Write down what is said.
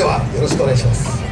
ではよろしくお願いします。